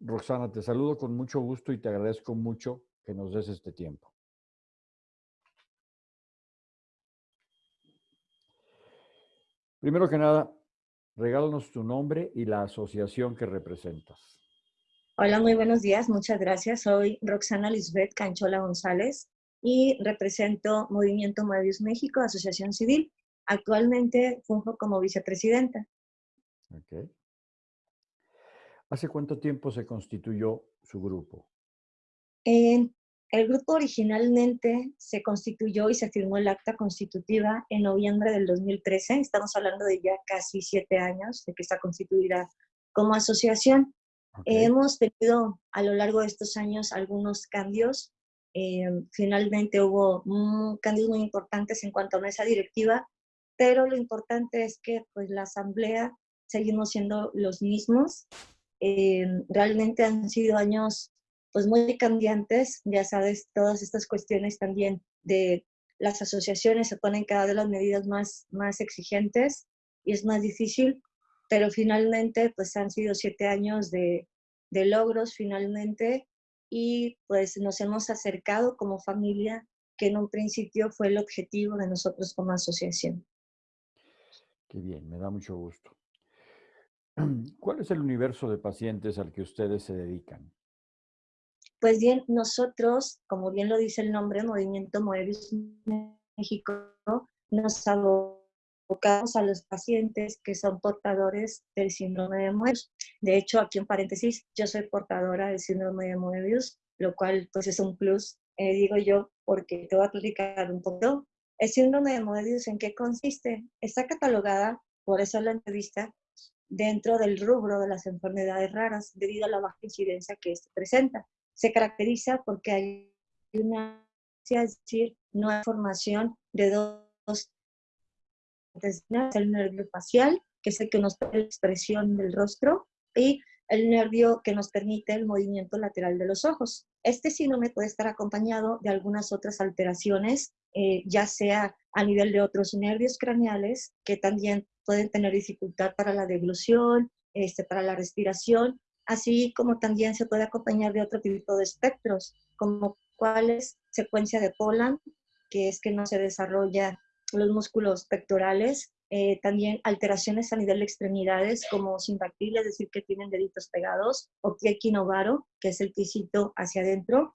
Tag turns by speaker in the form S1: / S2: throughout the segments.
S1: Roxana, te saludo con mucho gusto y te agradezco mucho que nos des este tiempo. Primero que nada, regálanos tu nombre y la asociación que representas.
S2: Hola, muy buenos días. Muchas gracias. Soy Roxana Lisbeth Canchola González y represento Movimiento Moebius México, Asociación Civil. Actualmente funjo como vicepresidenta.
S1: Okay. ¿Hace cuánto tiempo se constituyó su grupo?
S2: el grupo originalmente se constituyó y se firmó el acta constitutiva en noviembre del 2013. Estamos hablando de ya casi siete años de que está constituida como asociación. hemos tenido a lo largo de estos años algunos cambios. Eh, finalmente hubo cambios muy importantes en cuanto a mesa directiva, pero lo importante es que pues, la asamblea seguimos siendo los mismos. Eh, realmente han sido años pues muy cambiantes, ya sabes, todas estas cuestiones también de las asociaciones se ponen cada vez las medidas más, más exigentes y es más difícil, pero finalmente pues han sido siete años de, de logros finalmente y pues nos hemos acercado como familia, que en un principio fue el objetivo de nosotros como asociación.
S1: Qué bien, me da mucho gusto. ¿Cuál es el universo de pacientes al que ustedes se dedican?
S2: Pues bien, nosotros, como bien lo dice el nombre, Movimiento Moebius México, nos abocamos a los pacientes que son portadores del síndrome de Moebius. De hecho, aquí en paréntesis, yo soy portadora del síndrome de Moebius, lo cual pues es un plus, eh, digo yo, porque te voy a platicar un poco. El síndrome de Moebius, ¿en qué consiste? Está catalogada, por eso la entrevista, dentro del rubro de las enfermedades raras debido a la baja incidencia que esto presenta. Se caracteriza porque hay una, es decir, no hay formación de dos, el nervio facial, que es el que nos da la expresión del rostro, y el nervio que nos permite el movimiento lateral de los ojos. Este síndrome puede estar acompañado de algunas otras alteraciones, eh, ya sea a nivel de otros nervios craneales, que también pueden tener dificultad para la deglución, este, para la respiración, así como también se puede acompañar de otro tipo de espectros, como cuáles secuencia de Poland, que es que no se desarrolla los músculos pectorales, eh, también alteraciones a nivel de extremidades como simbactil, es decir, que tienen deditos pegados, o equinovaro, que es el pisito hacia adentro,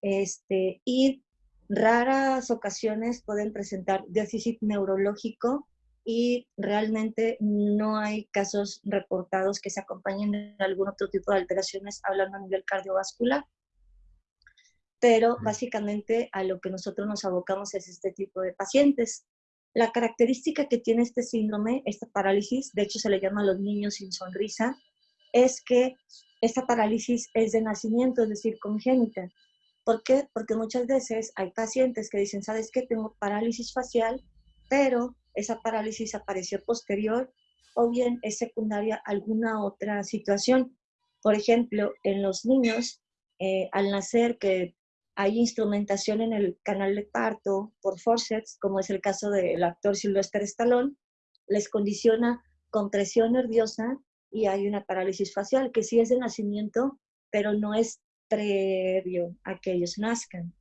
S2: este, y raras ocasiones pueden presentar déficit neurológico y realmente no hay casos reportados que se acompañen de algún otro tipo de alteraciones hablando a nivel cardiovascular. Pero básicamente a lo que nosotros nos abocamos es este tipo de pacientes. La característica que tiene este síndrome, esta parálisis, de hecho se le llama a los niños sin sonrisa, es que esta parálisis es de nacimiento, es decir, congénita. ¿Por qué? Porque muchas veces hay pacientes que dicen, ¿sabes qué? Tengo parálisis facial, pero esa parálisis apareció posterior o bien es secundaria alguna otra situación. Por ejemplo, en los niños, eh, al nacer que hay instrumentación en el canal de parto por forceps, como es el caso del actor Sylvester Stallone, les condiciona compresión nerviosa y hay una parálisis facial, que sí es de nacimiento, pero no es previo a que ellos nazcan,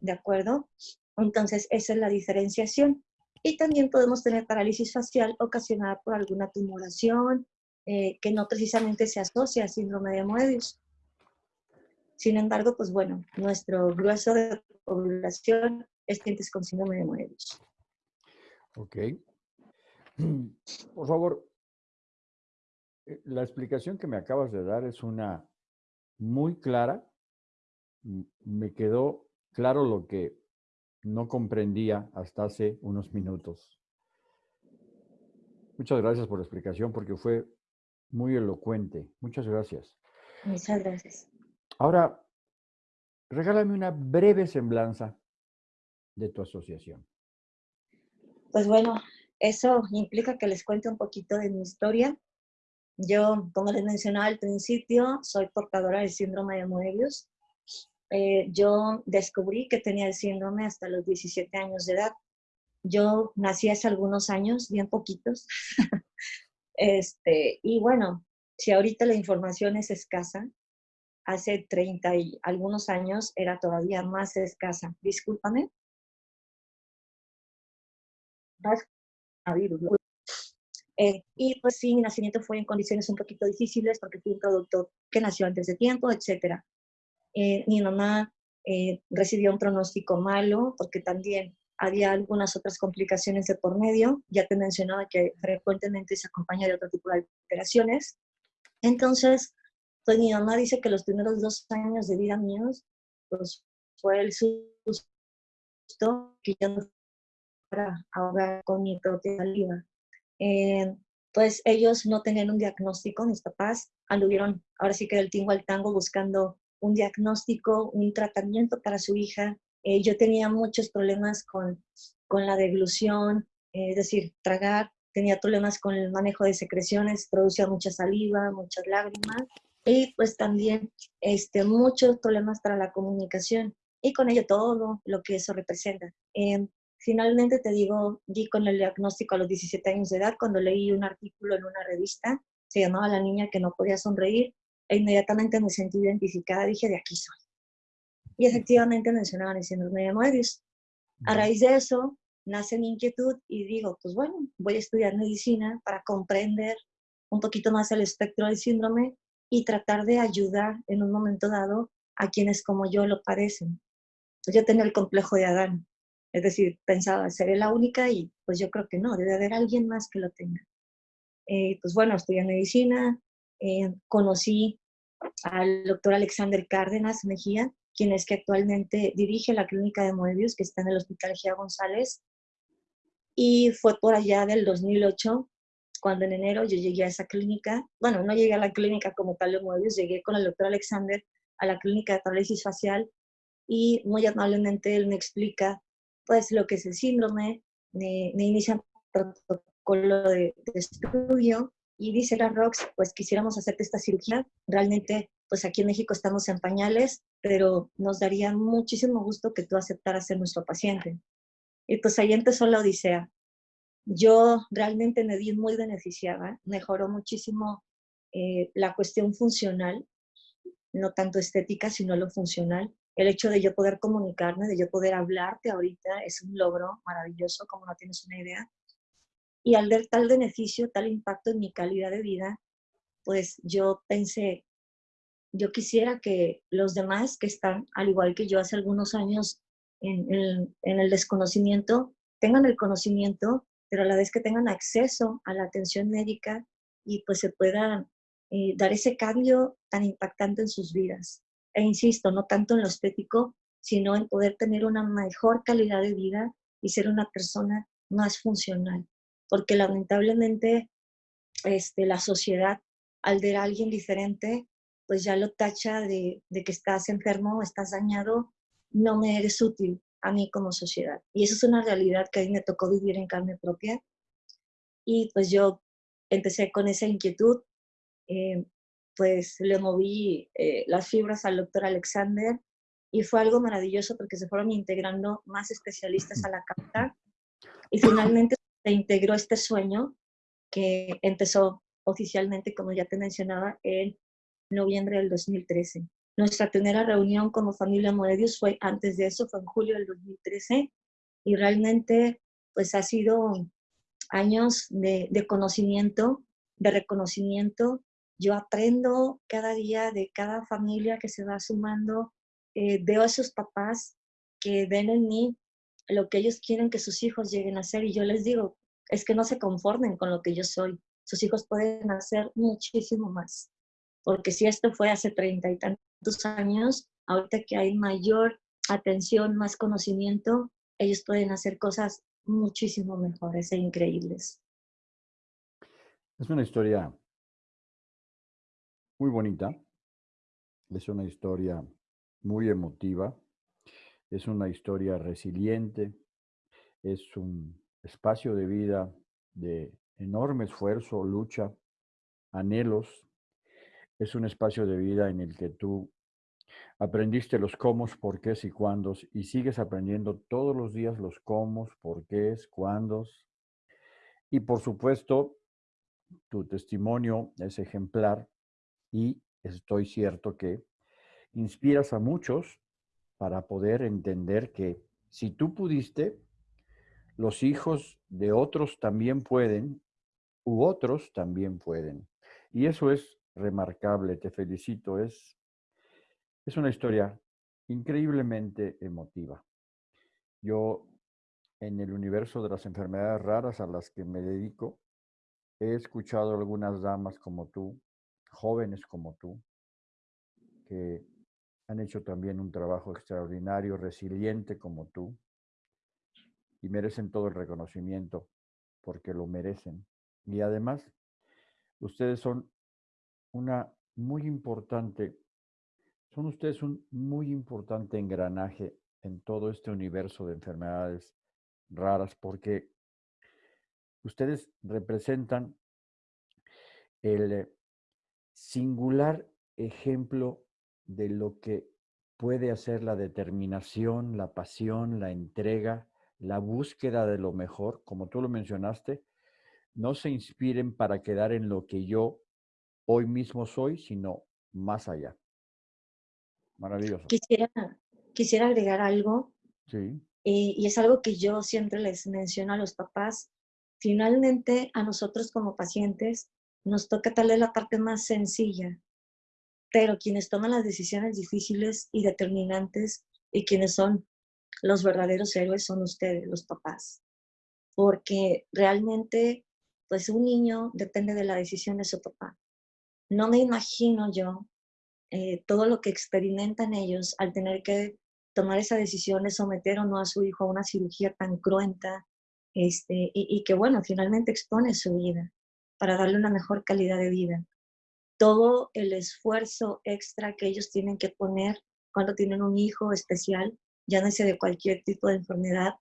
S2: ¿de acuerdo? Entonces, esa es la diferenciación. Y también podemos tener parálisis facial ocasionada por alguna tumoración eh, que no precisamente se asocia a síndrome de Moebius. Sin embargo, pues bueno, nuestro grueso de población es gente con síndrome de Moebius.
S1: Ok. Por favor, eh, la explicación que me acabas de dar es una muy clara. Me quedó claro lo que no comprendía hasta hace unos minutos. Muchas gracias por la explicación porque fue muy elocuente. Muchas gracias.
S2: Muchas gracias.
S1: Ahora, regálame una breve semblanza de tu asociación.
S2: Pues bueno, eso implica que les cuente un poquito de mi historia. Yo, como les mencionaba al principio, soy portadora del síndrome de Moebius. Eh, yo descubrí que tenía el síndrome hasta los 17 años de edad. Yo nací hace algunos años, bien poquitos. este, y bueno, si ahorita la información es escasa, hace 30 y algunos años era todavía más escasa. Discúlpame. Eh, y pues sí, mi nacimiento fue en condiciones un poquito difíciles porque fui un producto que nació antes de tiempo, etc. Eh, mi mamá eh, recibió un pronóstico malo porque también había algunas otras complicaciones de por medio. Ya te mencionaba que frecuentemente se acompaña de otro tipo de alteraciones. Entonces, pues mi mamá dice que los primeros dos años de vida míos, pues fue el susto que yo no para ahogar con mi propia saliva. Eh, pues ellos no tenían un diagnóstico, mis papás anduvieron ahora sí que del tingo al tango buscando un diagnóstico, un tratamiento para su hija. Eh, yo tenía muchos problemas con, con la deglución, eh, es decir, tragar, tenía problemas con el manejo de secreciones, producía mucha saliva, muchas lágrimas y pues también este, muchos problemas para la comunicación y con ello todo lo que eso representa. Eh, finalmente te digo, di con el diagnóstico a los 17 años de edad cuando leí un artículo en una revista, se llamaba La niña que no podía sonreír e inmediatamente me sentí identificada, dije, de aquí soy. Y efectivamente mencionaban el síndrome de Moebius. A raíz de eso, nace mi inquietud y digo, pues bueno, voy a estudiar medicina para comprender un poquito más el espectro del síndrome y tratar de ayudar en un momento dado a quienes como yo lo padecen. Pues yo tenía el complejo de Adán, es decir, pensaba, seré la única y pues yo creo que no, debe haber alguien más que lo tenga. Eh, pues bueno, estudié medicina, eh, conocí al doctor Alexander Cárdenas Mejía, quien es que actualmente dirige la clínica de Moebius, que está en el Hospital Gia González. Y fue por allá del 2008, cuando en enero yo llegué a esa clínica. Bueno, no llegué a la clínica como tal de Moebius, llegué con el doctor Alexander a la clínica de parálisis facial y muy amablemente él me explica pues lo que es el síndrome, me, me inicia un protocolo de, de estudio y dice la ROX, pues quisiéramos hacerte esta cirugía. Realmente, pues aquí en México estamos en pañales, pero nos daría muchísimo gusto que tú aceptaras ser nuestro paciente. Y pues ahí empezó la odisea. Yo realmente me vi muy beneficiada, mejoró muchísimo eh, la cuestión funcional, no tanto estética, sino lo funcional. El hecho de yo poder comunicarme, de yo poder hablarte ahorita, es un logro maravilloso, como no tienes una idea. Y al ver tal beneficio, tal impacto en mi calidad de vida, pues yo pensé, yo quisiera que los demás que están, al igual que yo hace algunos años, en, el desconocimiento, tengan el conocimiento, pero a la vez que tengan acceso a la atención médica y pues se puedan eh, dar ese cambio tan impactante en sus vidas. E insisto, no tanto en lo estético, sino en poder tener una mejor calidad de vida y ser una persona más funcional porque lamentablemente este, la sociedad, al ver a alguien diferente, pues ya lo tacha de, que estás enfermo, estás dañado, no me eres útil a mí como sociedad. Y eso es una realidad que a mí me tocó vivir en carne propia. Y pues yo empecé con esa inquietud, eh, pues le moví eh, las fibras al doctor Alexander y fue algo maravilloso porque se fueron integrando más especialistas a la carta y finalmente se integró este sueño que empezó oficialmente, como ya te mencionaba, en noviembre del 2013. Nuestra primera reunión como familia Moedius fue antes de eso, fue en julio del 2013, y realmente pues ha sido años de, conocimiento, de reconocimiento. Yo aprendo cada día de cada familia que se va sumando, eh, veo a esos papás que ven en mí lo que ellos quieren que sus hijos lleguen a ser. Y yo les digo, es que no se conformen con lo que yo soy. Sus hijos pueden hacer muchísimo más. Porque si esto fue hace treinta y tantos años, ahorita que hay mayor atención, más conocimiento, ellos pueden hacer cosas muchísimo mejores e increíbles.
S1: Es una historia muy bonita, es una historia muy emotiva, es una historia resiliente, es un espacio de vida de enorme esfuerzo, lucha, anhelos. Es un espacio de vida en el que tú aprendiste los cómo, por qué y cuándos y sigues aprendiendo todos los días los cómo, por qué, cuándos. Y por supuesto, tu testimonio es ejemplar y estoy cierto que inspiras a muchos para poder entender que si tú pudiste, los hijos de otros también pueden, u otros también pueden. Y eso es remarcable, te felicito, es, es una historia increíblemente emotiva. Yo, en el universo de las enfermedades raras a las que me dedico, he escuchado algunas damas como tú, jóvenes como tú, que han hecho también un trabajo extraordinario, resiliente como tú, y merecen todo el reconocimiento porque lo merecen. Y además, ustedes son una muy importante, son ustedes un muy importante engranaje en todo este universo de enfermedades raras porque ustedes representan el singular ejemplo de lo que puede hacer la determinación, la pasión, la entrega, la búsqueda de lo mejor, como tú lo mencionaste, no se inspiren para quedar en lo que yo hoy mismo soy, sino más allá. Maravilloso.
S2: Quisiera, quisiera agregar algo.
S1: Sí.
S2: Y, y es algo que yo siempre les menciono a los papás. Finalmente, a nosotros como pacientes, nos toca tal vez la parte más sencilla, pero quienes toman las decisiones difíciles y determinantes y quienes son los verdaderos héroes son ustedes, los papás. Porque realmente, pues un niño depende de la decisión de su papá. No me imagino yo eh, todo lo que experimentan ellos al tener que tomar esa decisión de someter o no a su hijo a una cirugía tan cruenta este, y, y que, bueno, finalmente expone su vida para darle una mejor calidad de vida. Todo el esfuerzo extra que ellos tienen que poner cuando tienen un hijo especial llámese de cualquier tipo de enfermedad,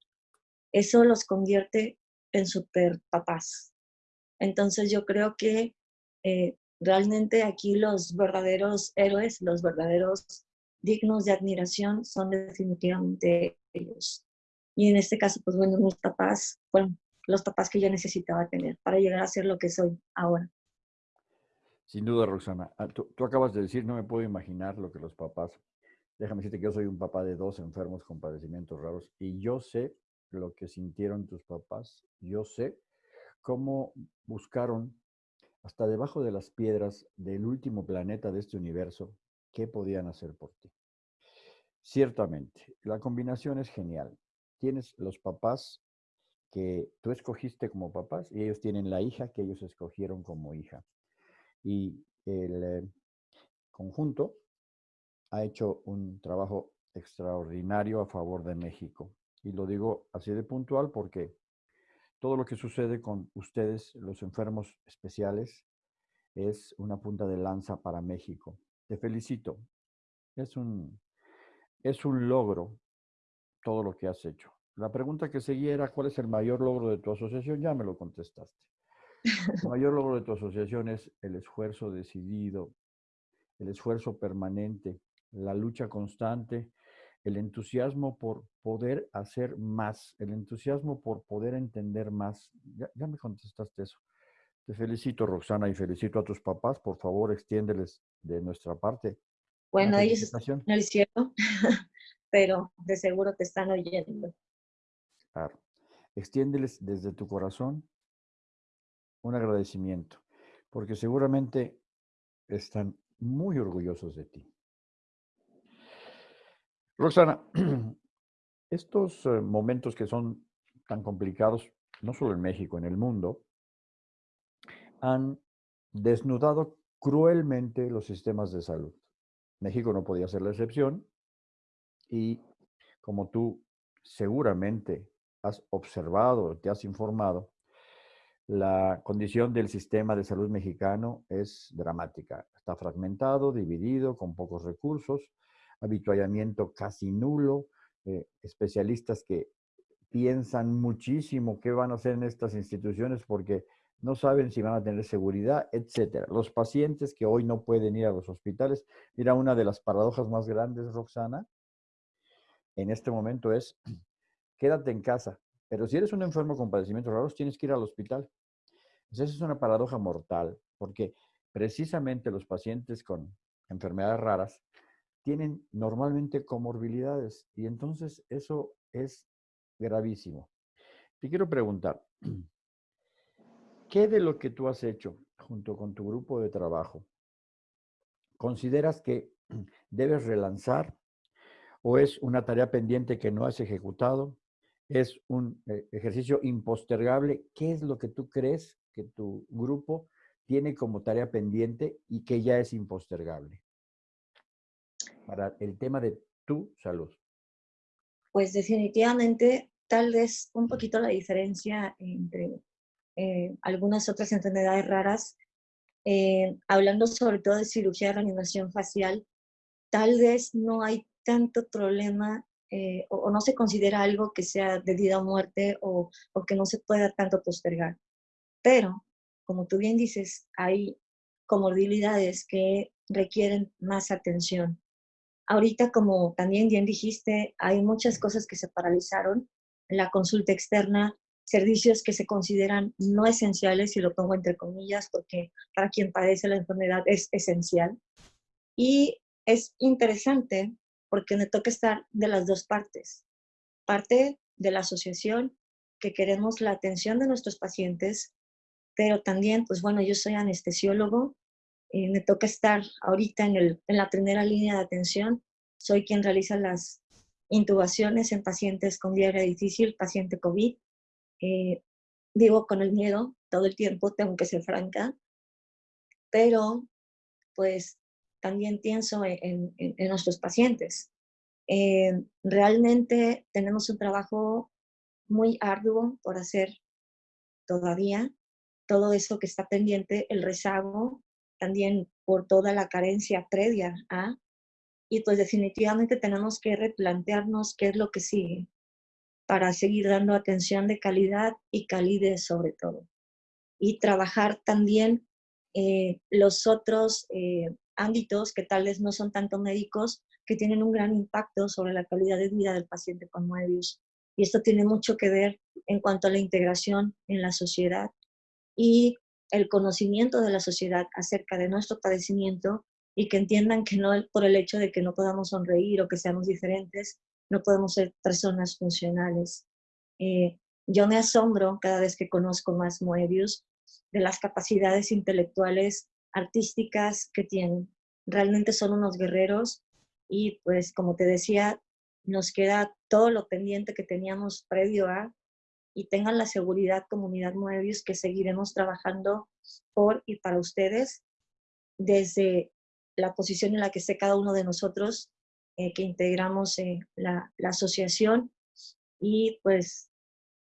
S2: eso los convierte en super papás. Entonces yo creo que eh, realmente aquí los verdaderos héroes, los verdaderos dignos de admiración son definitivamente ellos. Y en este caso, pues bueno, mis papás fueron los papás que yo necesitaba tener para llegar a ser lo que soy ahora.
S1: Sin duda, Roxana. Ah, tú, tú acabas de decir, no me puedo imaginar lo que los papás Déjame decirte que yo soy un papá de dos enfermos con padecimientos raros y yo sé lo que sintieron tus papás. Yo sé cómo buscaron hasta debajo de las piedras del último planeta de este universo qué podían hacer por ti. Ciertamente, la combinación es genial. Tienes los papás que tú escogiste como papás y ellos tienen la hija que ellos escogieron como hija. Y el eh, conjunto ha hecho un trabajo extraordinario a favor de México. Y lo digo así de puntual porque todo lo que sucede con ustedes, los enfermos especiales, es una punta de lanza para México. Te felicito. Es un, es un logro todo lo que has hecho. La pregunta que seguía era, ¿cuál es el mayor logro de tu asociación? Ya me lo contestaste. El mayor logro de tu asociación es el esfuerzo decidido, el esfuerzo permanente, la lucha constante, el entusiasmo por poder hacer más, el entusiasmo por poder entender más. Ya, me contestaste eso. Te felicito, Roxana, y felicito a tus papás. Por favor, extiéndeles de nuestra parte.
S2: Bueno, ellos no lo hicieron, pero de seguro te están oyendo.
S1: Claro. Extiéndeles desde tu corazón un agradecimiento, porque seguramente están muy orgullosos de ti. Roxana, estos eh, momentos que son tan complicados, no solo en México, en el mundo, han desnudado cruelmente los sistemas de salud. México no podía ser la excepción y como tú seguramente has observado, te has informado, la condición del sistema de salud mexicano es dramática. Está fragmentado, dividido, con pocos recursos habituallamiento casi nulo, eh, especialistas que piensan muchísimo qué van a hacer en estas instituciones porque no saben si van a tener seguridad, etcétera. Los pacientes que hoy no pueden ir a los hospitales, mira, una de las paradojas más grandes, Roxana, en este momento es, quédate en casa, pero si eres un enfermo con padecimientos raros, tienes que ir al hospital. Esa es una paradoja mortal, porque precisamente los pacientes con enfermedades raras tienen normalmente comorbilidades y entonces eso es gravísimo. Te quiero preguntar, ¿qué de lo que tú has hecho junto con tu grupo de trabajo consideras que debes relanzar o es una tarea pendiente que no has ejecutado? ¿Es un eh, ejercicio impostergable? ¿Qué es lo que tú crees que tu grupo tiene como tarea pendiente y que ya es impostergable? Para el tema de tu salud.
S2: Pues definitivamente, tal vez un poquito la diferencia entre eh, algunas otras enfermedades raras, eh, hablando sobre todo de cirugía de reanimación facial, tal vez no hay tanto problema eh, o, no se considera algo que sea de vida o muerte o, o que no se pueda tanto postergar. Pero, como tú bien dices, hay comorbilidades que requieren más atención. Ahorita, como también bien dijiste, hay muchas cosas que se paralizaron. La consulta externa, servicios que se consideran no esenciales, y lo pongo entre comillas, porque para quien padece la enfermedad es esencial. Y es interesante porque me toca estar de las dos partes. Parte de la asociación que queremos la atención de nuestros pacientes, pero también, pues bueno, yo soy anestesiólogo, eh, me toca estar ahorita en, el, en la primera línea de atención, soy quien realiza las intubaciones en pacientes con diarrea difícil, paciente COVID. Eh, vivo con el miedo todo el tiempo, tengo que ser franca, pero pues también pienso en, nuestros pacientes. Eh, realmente tenemos un trabajo muy arduo por hacer todavía. Todo eso que está pendiente, el rezago, también por toda la carencia previa a, y pues definitivamente tenemos que replantearnos qué es lo que sigue para seguir dando atención de calidad y calidez sobre todo. Y trabajar también eh, los otros eh, ámbitos que tal vez no son tanto médicos, que tienen un gran impacto sobre la calidad de vida del paciente con Moebius. Y esto tiene mucho que ver en cuanto a la integración en la sociedad y el conocimiento de la sociedad acerca de nuestro padecimiento y que entiendan que no por el hecho de que no podamos sonreír o que seamos diferentes, no podemos ser personas funcionales. Eh, yo me asombro cada vez que conozco más Moebius de las capacidades intelectuales artísticas que tienen. Realmente son unos guerreros y pues como te decía, nos queda todo lo pendiente que teníamos previo a y tengan la seguridad comunidad Moebius que seguiremos trabajando por y para ustedes desde la posición en la que esté cada uno de nosotros eh, que integramos eh, la, la, asociación y pues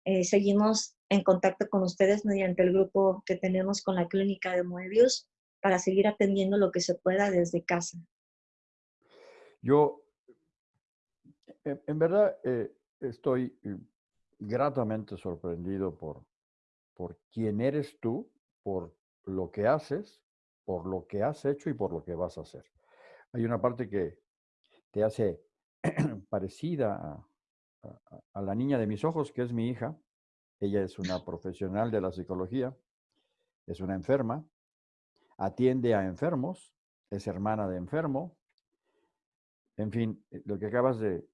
S2: eh, seguimos en contacto con ustedes mediante el grupo que tenemos con la clínica de Moebius para seguir atendiendo lo que se pueda desde casa.
S1: Yo, en verdad, eh, estoy eh, gratamente sorprendido por, por quién eres tú, por lo que haces, por lo que has hecho y por lo que vas a hacer. Hay una parte que te hace parecida a, la niña de mis ojos, que es mi hija. Ella es una profesional de la psicología, es una enferma, atiende a enfermos, es hermana de enfermo. En fin, eh, lo que acabas de,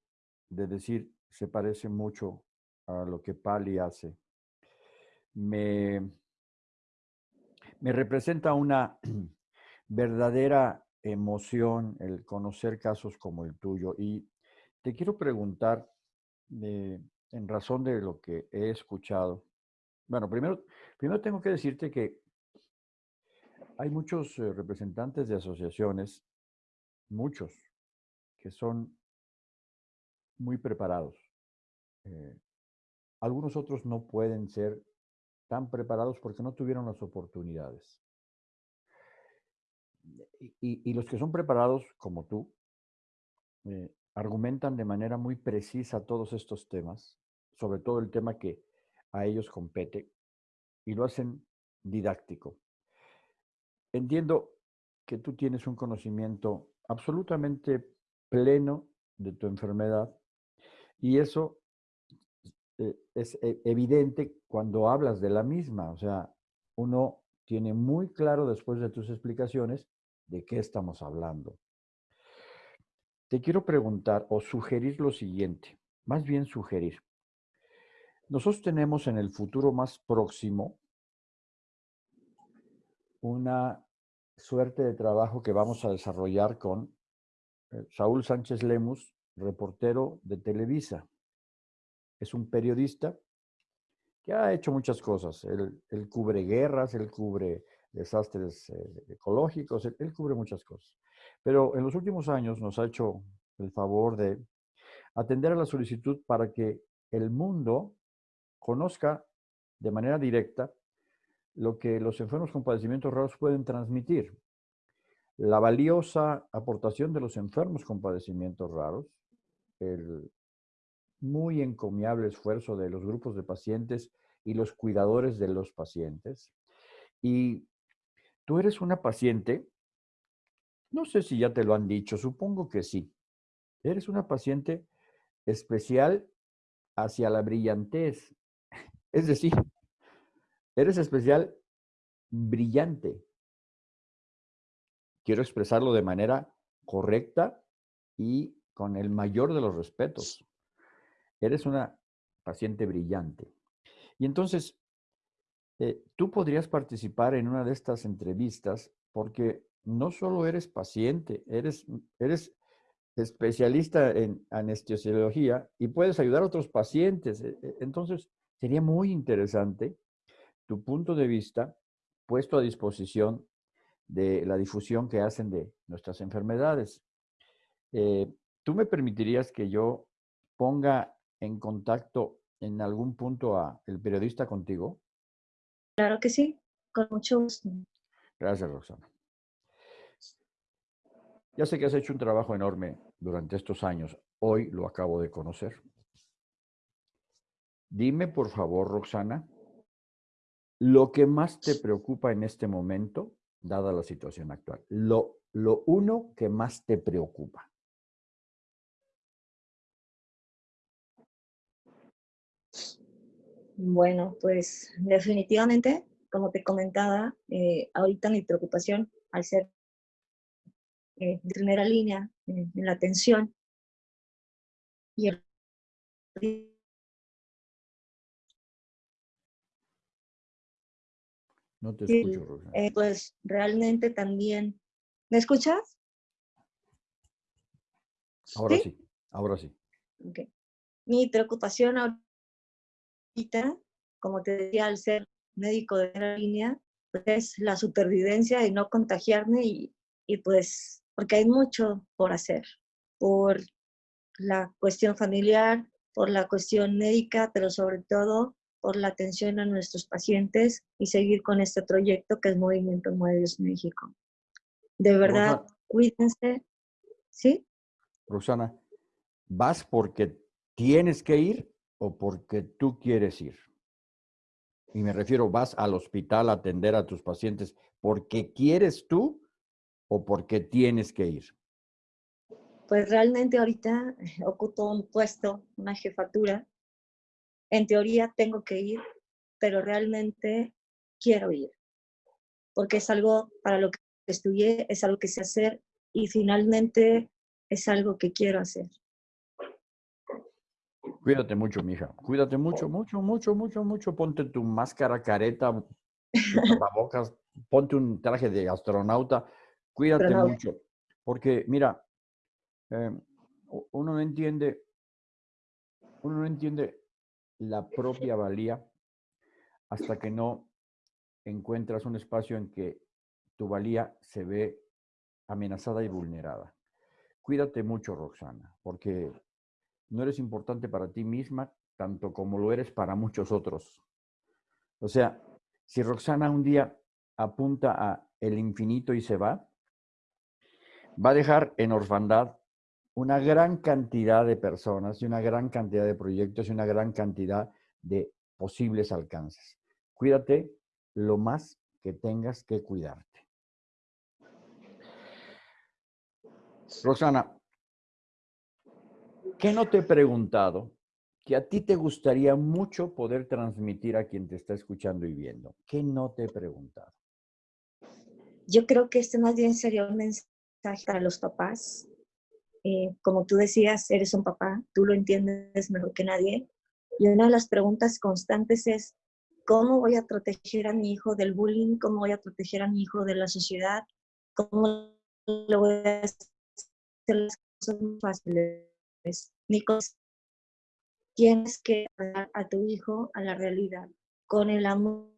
S1: decir se parece mucho a lo que Pali hace. Me, me representa una verdadera emoción el conocer casos como el tuyo. Y te quiero preguntar, eh, en razón de lo que he escuchado, bueno, primero, primero tengo que decirte que hay muchos eh, representantes de asociaciones, muchos, que son muy preparados. Eh, algunos otros no pueden ser tan preparados porque no tuvieron las oportunidades. Y, los que son preparados, como tú, eh, argumentan de manera muy precisa todos estos temas, sobre todo el tema que a ellos compete, y lo hacen didáctico. Entiendo que tú tienes un conocimiento absolutamente pleno de tu enfermedad y eso es e, evidente cuando hablas de la misma. O sea, uno tiene muy claro después de tus explicaciones de qué estamos hablando. te quiero preguntar o sugerir lo siguiente, más bien sugerir. Nosotros tenemos en el futuro más próximo una suerte de trabajo que vamos a desarrollar con eh, Saúl Sánchez Lemus, reportero de Televisa. Es un periodista que ha hecho muchas cosas. Él, cubre guerras, él cubre desastres eh, ecológicos, él, cubre muchas cosas. Pero en los últimos años nos ha hecho el favor de atender a la solicitud para que el mundo conozca de manera directa lo que los enfermos con padecimientos raros pueden transmitir. La valiosa aportación de los enfermos con padecimientos raros, el muy encomiable esfuerzo de los grupos de pacientes y los cuidadores de los pacientes. Y tú eres una paciente, no sé si ya te lo han dicho, supongo que sí. Eres una paciente especial hacia la brillantez. Es decir, eres especial brillante. Quiero expresarlo de manera correcta y con el mayor de los respetos. Eres una paciente brillante. Y entonces, eh, tú podrías participar en una de estas entrevistas porque no solo eres paciente, eres, eres especialista en anestesiología y puedes ayudar a otros pacientes. E, e, entonces, sería muy interesante tu punto de vista puesto a disposición de la difusión que hacen de nuestras enfermedades. Eh, ¿Tú me permitirías que yo ponga en contacto en algún punto a el periodista contigo?
S2: Claro que sí, con mucho gusto.
S1: Gracias, Roxana. Ya sé que has hecho un trabajo enorme durante estos años. Hoy lo acabo de conocer. Dime, por favor, Roxana, lo que más te preocupa en este momento, dada la situación actual. Lo, lo uno que más te preocupa.
S2: Bueno, pues definitivamente, como te comentaba, eh, ahorita mi preocupación al ser eh, de primera línea en la atención y el
S1: No te escucho,
S2: eh, pues realmente también. ¿Me escuchas?
S1: Ahora sí, ahora sí.
S2: Mi preocupación ahorita, como te decía, al ser médico de primera línea, pues es la supervivencia y no contagiarme y, y pues porque hay mucho por hacer, por la cuestión familiar, por la cuestión médica, pero sobre todo por la atención a nuestros pacientes y seguir con este proyecto que es Movimiento Mueves México. De verdad, cuídense. ¿Sí?
S1: Rosana, ¿vas porque tienes que ir o porque tú quieres ir? Y me refiero, ¿vas al hospital a atender a tus pacientes porque quieres tú o porque tienes que ir?
S2: Pues realmente ahorita ocupo un puesto, una jefatura, en teoría tengo que ir, pero realmente quiero ir, porque es algo para lo que estudié, es algo que sé hacer y finalmente es algo que quiero hacer.
S1: Cuídate mucho, mija. Cuídate mucho, mucho, mucho, mucho, mucho. Ponte tu máscara, careta, tapabocas, ponte un traje de astronauta. Cuídate mucho. Porque, mira, eh, uno no entiende, uno no entiende la propia valía hasta que no encuentras un espacio en que tu valía se ve amenazada y vulnerada. Cuídate mucho, Roxana, porque no eres importante para ti misma tanto como lo eres para muchos otros. O sea, si Roxana un día apunta a el infinito y se va, va a dejar en orfandad una gran cantidad de personas y una gran cantidad de proyectos y una gran cantidad de posibles alcances. Cuídate lo más que tengas que cuidarte. Rosana, ¿qué no te he preguntado que a ti te gustaría mucho poder transmitir a quien te está escuchando y viendo? ¿Qué no te he preguntado?
S2: Yo creo que este más bien sería un mensaje para los papás eh, como tú decías, eres un papá, tú lo entiendes mejor que nadie. Y una de las preguntas constantes es, ¿cómo voy a proteger a mi hijo del bullying? ¿Cómo voy a proteger a mi hijo de la sociedad? ¿Cómo le voy a hacer las cosas fáciles? Nicos, tienes que dar a tu hijo a la realidad con el amor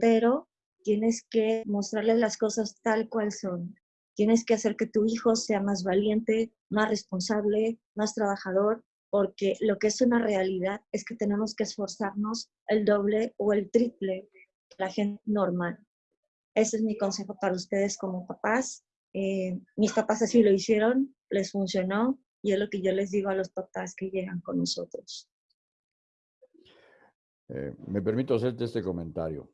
S2: pero tienes que mostrarle las cosas tal cual son. Tienes que hacer que tu hijo sea más valiente, más responsable, más trabajador, porque lo que es una realidad es que tenemos que esforzarnos el doble o el triple que la gente normal. Ese es mi consejo para ustedes como papás. Eh, mis papás así lo hicieron, les funcionó y es lo que yo les digo a los papás que llegan con nosotros.
S1: Eh, me permito hacerte este comentario.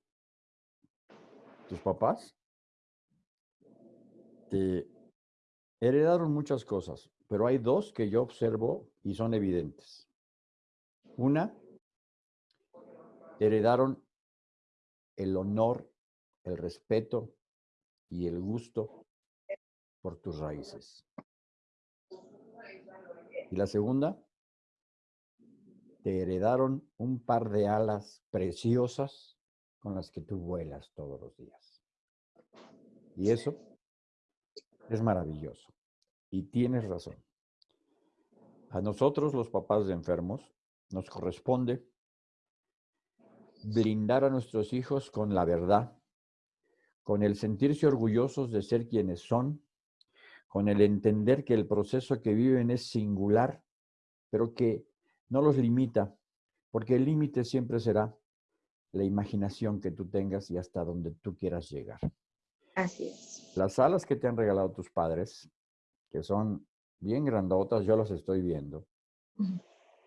S1: Tus papás te heredaron muchas cosas, pero hay dos que yo observo y son evidentes. Una, heredaron el honor, el respeto y el gusto por tus raíces. Y la segunda, te heredaron un par de alas preciosas con las que tú vuelas todos los días. Y eso es maravilloso. Y tienes razón. A nosotros, los papás de enfermos, nos corresponde brindar a nuestros hijos con la verdad, con el sentirse orgullosos de ser quienes son, con el entender que el proceso que viven es singular, pero que no los limita, porque el límite siempre será la imaginación que tú tengas y hasta donde tú quieras llegar.
S2: Así es.
S1: Las alas que te han regalado tus padres, que son bien grandotas, yo las estoy viendo,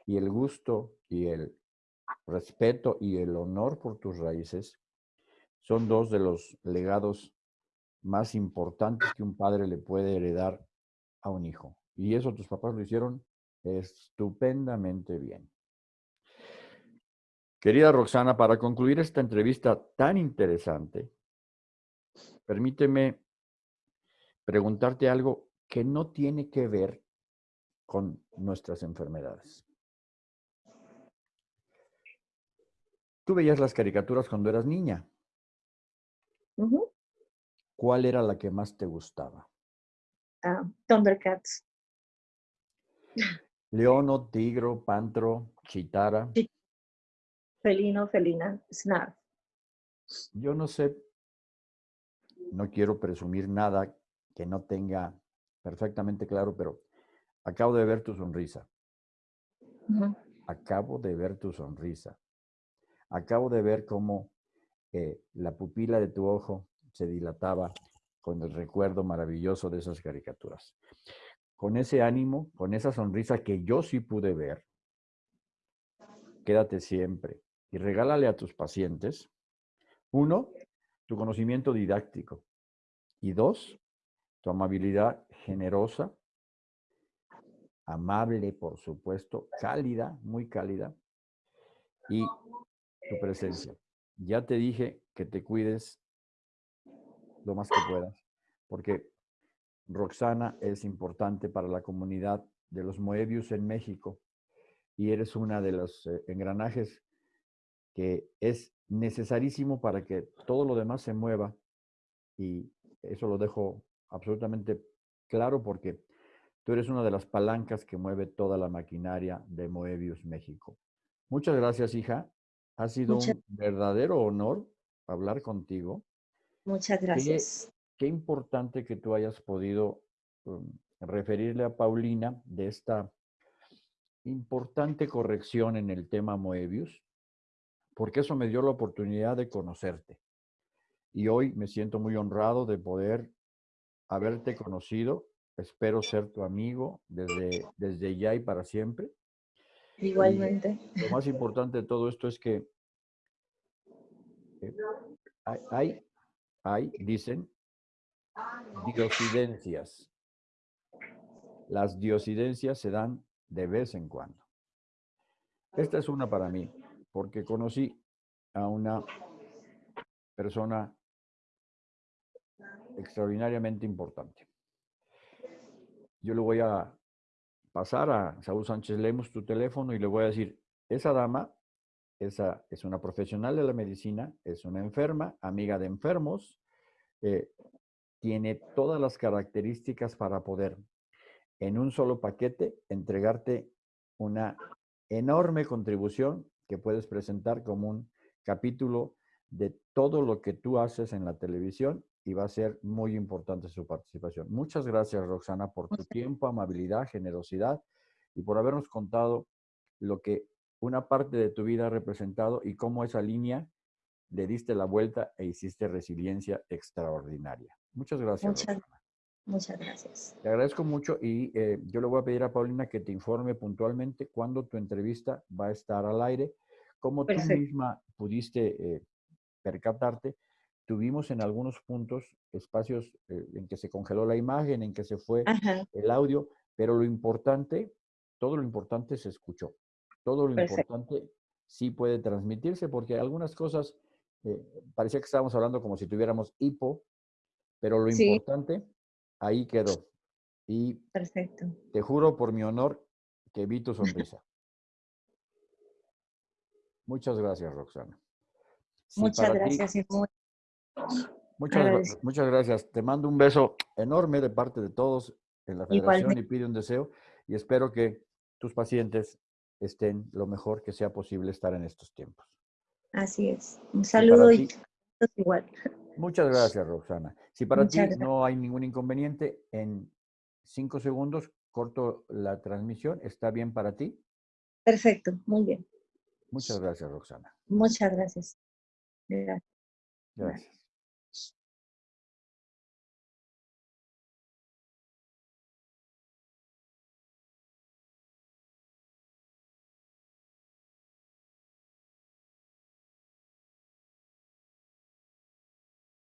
S1: y el gusto y el respeto y el honor por tus raíces son dos de los legados más importantes que un padre le puede heredar a un hijo. Y eso tus papás lo hicieron estupendamente bien. Querida Roxana, para concluir esta entrevista tan interesante, permíteme preguntarte algo que no tiene que ver con nuestras enfermedades. Tú veías las caricaturas cuando eras niña. ¿Cuál era la que más te gustaba?
S2: Uh, Thundercats.
S1: Leono, tigro, pantro, chitara.
S2: Felino, felina, snarf.
S1: Yo no sé, no quiero presumir nada que no tenga perfectamente claro, pero acabo de ver tu sonrisa. Acabo de ver tu sonrisa. Acabo de ver cómo eh, la pupila de tu ojo se dilataba con el recuerdo maravilloso de esas caricaturas con ese ánimo, con esa sonrisa que yo sí pude ver, quédate siempre y regálale a tus pacientes, uno, tu conocimiento didáctico y dos, tu amabilidad generosa, amable, por supuesto, cálida, muy cálida y tu presencia. Ya te dije que te cuides lo más que puedas, porque Roxana es importante para la comunidad de los Moebius en México y eres una de los eh, engranajes que es necesarísimo para que todo lo demás se mueva y eso lo dejo absolutamente claro porque tú eres una de las palancas que mueve toda la maquinaria de Moebius México. Muchas gracias, hija. Ha sido un verdadero honor hablar contigo.
S2: Muchas gracias
S1: qué importante que tú hayas podido um, referirle a Paulina de esta importante corrección en el tema Moebius, porque eso me dio la oportunidad de conocerte. Y hoy me siento muy honrado de poder haberte conocido. Espero ser tu amigo desde, desde ya y para siempre.
S2: Igualmente.
S1: lo más importante de todo esto es que eh, hay, hay, dicen, diosidencias. Las diosidencias se dan de vez en cuando. Esta es una para mí, porque conocí a una persona extraordinariamente importante. yo le voy a pasar a Saúl Sánchez Lemos tu teléfono y le voy a decir, esa dama, esa es una profesional de la medicina, es una enferma, amiga de enfermos, eh, tiene todas las características para poder en un solo paquete entregarte una enorme contribución que puedes presentar como un capítulo de todo lo que tú haces en la televisión y va a ser muy importante su participación. Muchas gracias, Roxana, por tu tiempo, amabilidad, generosidad y por habernos contado lo que una parte de tu vida representado y cómo esa línea le diste la vuelta e hiciste resiliencia extraordinaria. Muchas gracias.
S2: Muchas, muchas gracias.
S1: Te agradezco mucho y eh, yo le voy a pedir a Paulina que te informe puntualmente cuándo tu entrevista va a estar al aire. Como tú misma pudiste eh, percatarte, tuvimos en algunos puntos espacios eh, en que se congeló la imagen, en que se fue el audio, pero lo importante, todo lo importante se escuchó. Todo lo importante sí puede transmitirse porque algunas cosas eh, parecía que estábamos hablando como si tuviéramos hipo, pero lo importante ahí quedó. Y
S2: Perfecto.
S1: te juro por mi honor que vi tu sonrisa. Muchas gracias, Roxana.
S2: muchas gracias.
S1: muchas, muchas gracias. Te mando un beso enorme de parte de todos en la federación y pide un deseo y espero que tus pacientes estén lo mejor que sea posible estar en estos tiempos.
S2: Así es. Un saludo y, igual.
S1: Muchas gracias, Roxana. Si para ti no hay ningún inconveniente, en cinco segundos corto la transmisión. ¿Está bien para ti?
S2: Perfecto, muy bien.
S1: Muchas gracias, Roxana.
S2: Muchas gracias. Gracias.
S1: Gracias.